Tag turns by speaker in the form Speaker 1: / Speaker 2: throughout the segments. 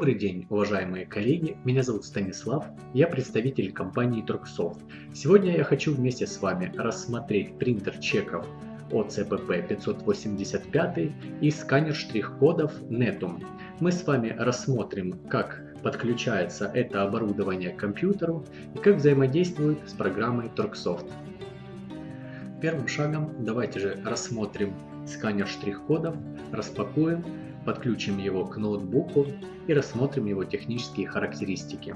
Speaker 1: Добрый день, уважаемые коллеги, меня зовут Станислав, я представитель компании Turksoft. Сегодня я хочу вместе с вами рассмотреть принтер чеков OCPP 585 и сканер штрих-кодов Netum. Мы с вами рассмотрим, как подключается это оборудование к компьютеру и как взаимодействует с программой Turksoft. Первым шагом давайте же рассмотрим сканер штрих-кодов, распакуем подключим его к ноутбуку и рассмотрим его технические характеристики.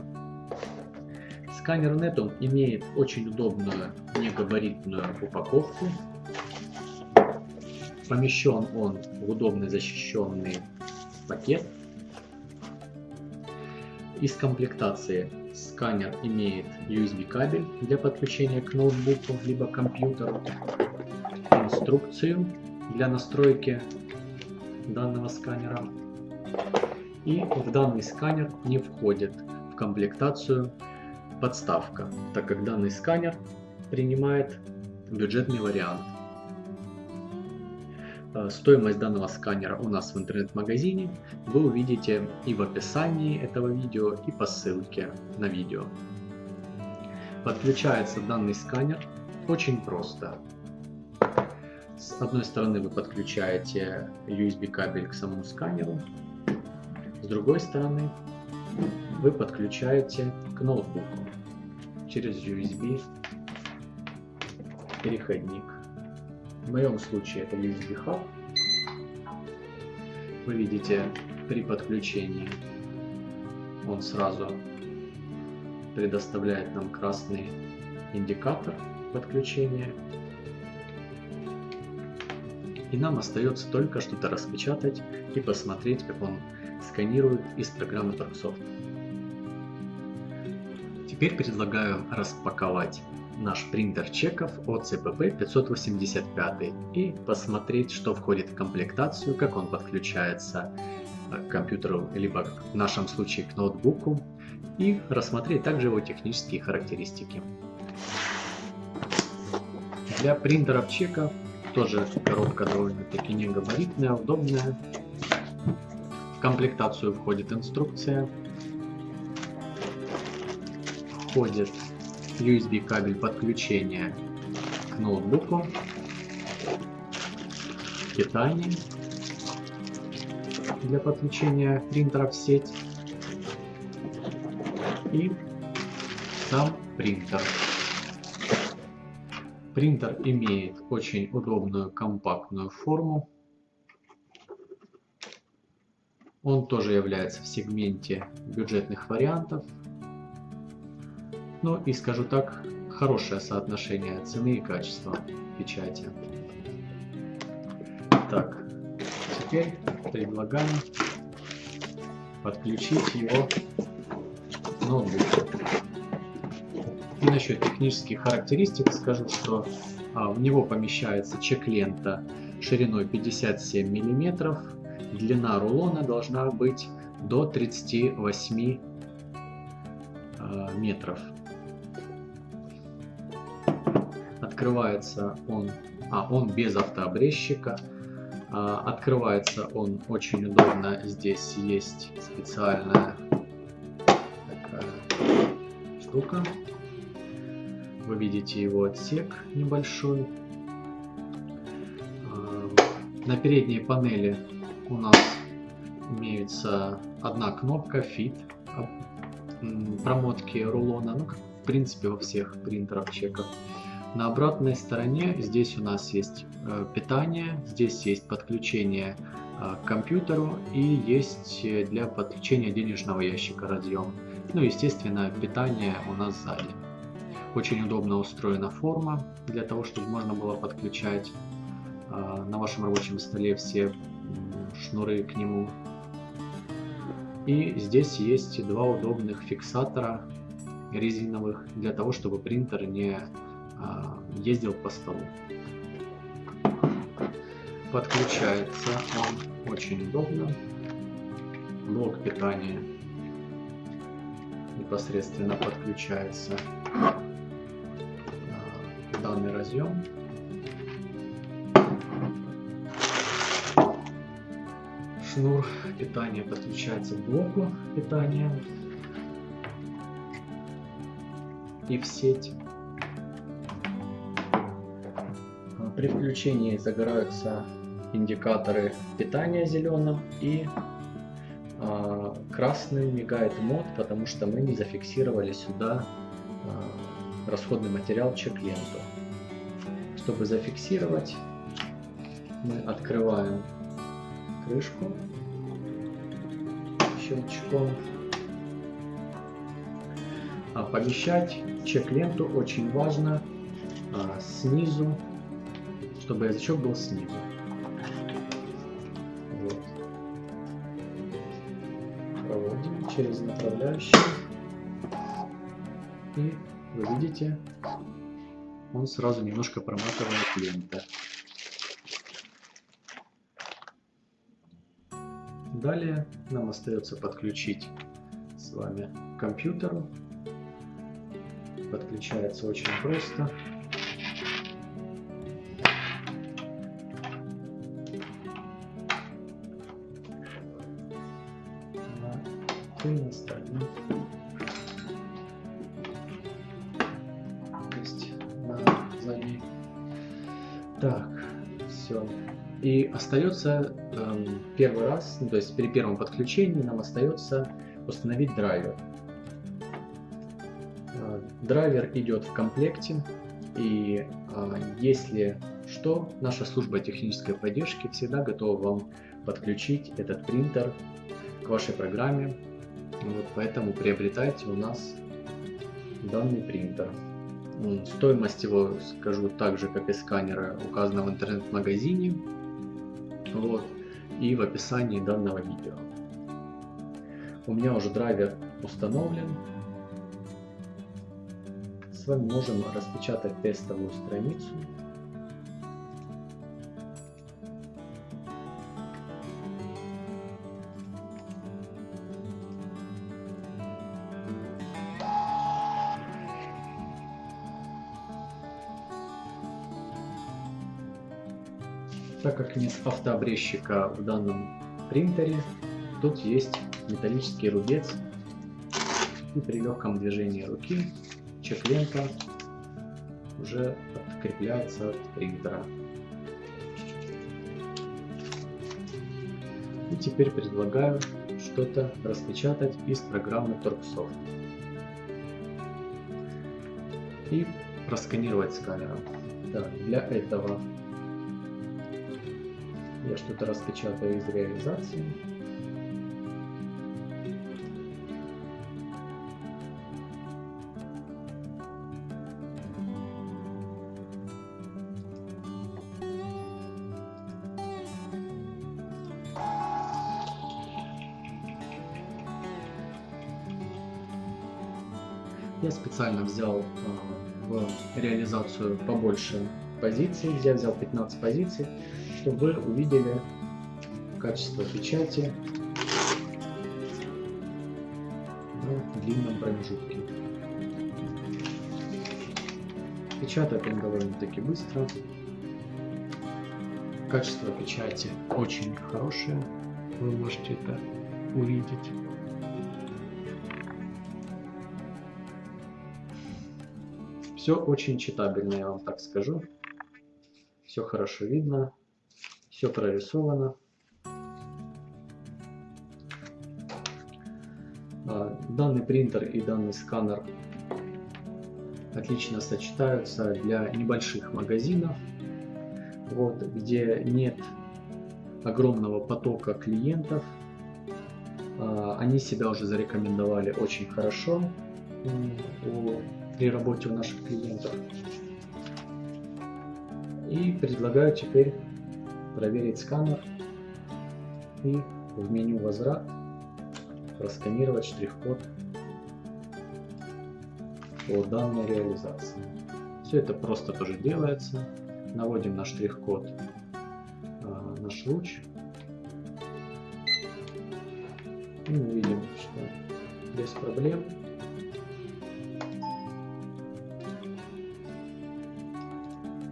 Speaker 1: Сканер Netum имеет очень удобную негабаритную упаковку. Помещен он в удобный защищенный пакет. Из комплектации сканер имеет USB кабель для подключения к ноутбуку либо компьютеру, инструкцию для настройки данного сканера. И в данный сканер не входит в комплектацию подставка, так как данный сканер принимает бюджетный вариант. Э, стоимость данного сканера у нас в интернет-магазине вы увидите и в описании этого видео, и по ссылке на видео. Подключается данный сканер очень просто. С одной стороны вы подключаете USB кабель к самому сканеру, с другой стороны вы подключаете к ноутбуку через USB переходник. В моем случае это USB hub. Вы видите при подключении он сразу предоставляет нам красный индикатор подключения и нам остается только что-то распечатать и посмотреть, как он сканирует из программы Turksoft. Теперь предлагаю распаковать наш принтер чеков от CPP 585 и посмотреть, что входит в комплектацию, как он подключается к компьютеру, либо в нашем случае к ноутбуку, и рассмотреть также его технические характеристики. Для принтеров чеков тоже коробка довольно-таки не габаритная, удобная. В комплектацию входит инструкция. Входит USB кабель подключения к ноутбуку. Питание для подключения принтера в сеть. И сам принтер. Принтер имеет очень удобную компактную форму. Он тоже является в сегменте бюджетных вариантов. Ну и скажу так, хорошее соотношение цены и качества печати. Так, теперь предлагаем подключить его к ноутбуку. И насчет технических характеристик скажу, что а, в него помещается чек-лента шириной 57 мм, длина рулона должна быть до 38 а, метров. Открывается он, а он без автообрезчика. А, открывается он очень удобно. Здесь есть специальная такая штука вы видите его отсек небольшой. А, на передней панели у нас имеется одна кнопка Fit промотки рулона, ну, как в принципе во всех принтерах чеков. На обратной стороне здесь у нас есть э, питание, здесь есть подключение э, к компьютеру и есть для подключения денежного ящика разъем. Ну, естественно, питание у нас сзади. Очень удобно устроена форма для того, чтобы можно было подключать э, на вашем рабочем столе все шнуры к нему. И здесь есть два удобных фиксатора резиновых для того, чтобы принтер не э, ездил по столу. Подключается он очень удобно. Блок питания непосредственно подключается данный разъем. шнур питания подключается к блоку питания и в сеть. При включении загораются индикаторы питания зеленым и а, красный мигает мод, потому что мы не зафиксировали сюда а, расходный материал чек-ленту. Чтобы зафиксировать, мы открываем крышку щелчком. А помещать чек-ленту очень важно а, снизу, чтобы язычок был снизу. Вот. Проводим через направляющий. И вы видите, он сразу немножко проматывает ленту. Далее нам остается подключить с вами к компьютеру. Подключается очень просто. На на стороне. Так, все. И остается э, первый раз, ну, то есть при первом подключении нам остается установить драйвер. Э, драйвер идет в комплекте, и э, если что, наша служба технической поддержки всегда готова вам подключить этот принтер к вашей программе. Вот, поэтому приобретайте у нас данный принтер. Стоимость его, скажу так же, как и сканера, указана в интернет-магазине вот, и в описании данного видео. У меня уже драйвер установлен. С вами можем распечатать тестовую страницу Так как нет автообрезчика в данном принтере, тут есть металлический рубец. И при легком движении руки чек-лента уже открепляется от принтера. И теперь предлагаю что-то распечатать из программы TorqueSoft. И просканировать сканером. Так, для этого я что-то распечатаю из реализации. Я специально взял э, в реализацию побольше позиций, я взял 15 позиций, чтобы вы увидели качество печати на длинном промежутке. Печатает он довольно-таки быстро. Качество печати очень хорошее, вы можете это увидеть. Все очень читабельно, я вам так скажу. Все хорошо видно все прорисовано. А, данный принтер и данный сканер отлично сочетаются для небольших магазинов, вот, где нет огромного потока клиентов. А, они себя уже зарекомендовали очень хорошо при работе у наших клиентов. И предлагаю теперь проверить сканер и в меню «Возврат» просканировать штрих-код по данной реализации. Все это просто тоже делается. Наводим на штрих-код э, наш луч. И мы видим, что без проблем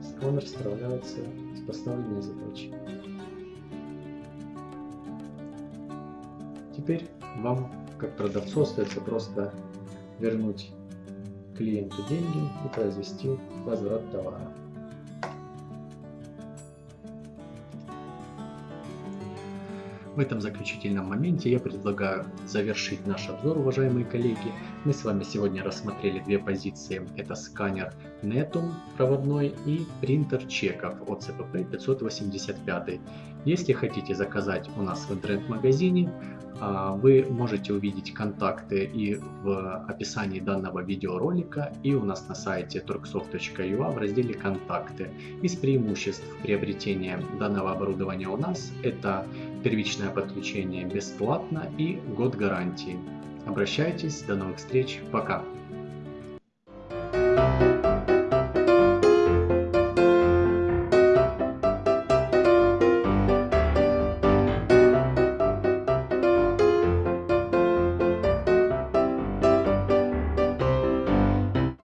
Speaker 1: сканер справляется с поставленной задачей. теперь вам, как продавцу, остается просто вернуть клиенту деньги и произвести возврат товара. В этом заключительном моменте я предлагаю завершить наш обзор, уважаемые коллеги. Мы с вами сегодня рассмотрели две позиции. Это сканер Netum проводной и принтер чеков от CPP 585. Если хотите заказать у нас в интернет-магазине, а, вы можете увидеть контакты и в описании данного видеоролика, и у нас на сайте turksoft.ua в разделе «Контакты». Из преимуществ приобретения данного оборудования у нас это первичное подключение бесплатно и год гарантии. Обращайтесь, до новых встреч, пока!